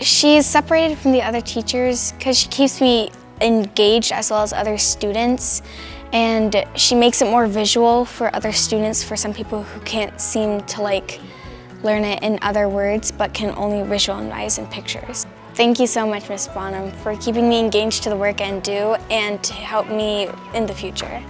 She's separated from the other teachers because she keeps me engaged as well as other students and she makes it more visual for other students for some people who can't seem to like learn it in other words but can only visualize in pictures. Thank you so much, Ms. Bonham, for keeping me engaged to the work I do and to help me in the future.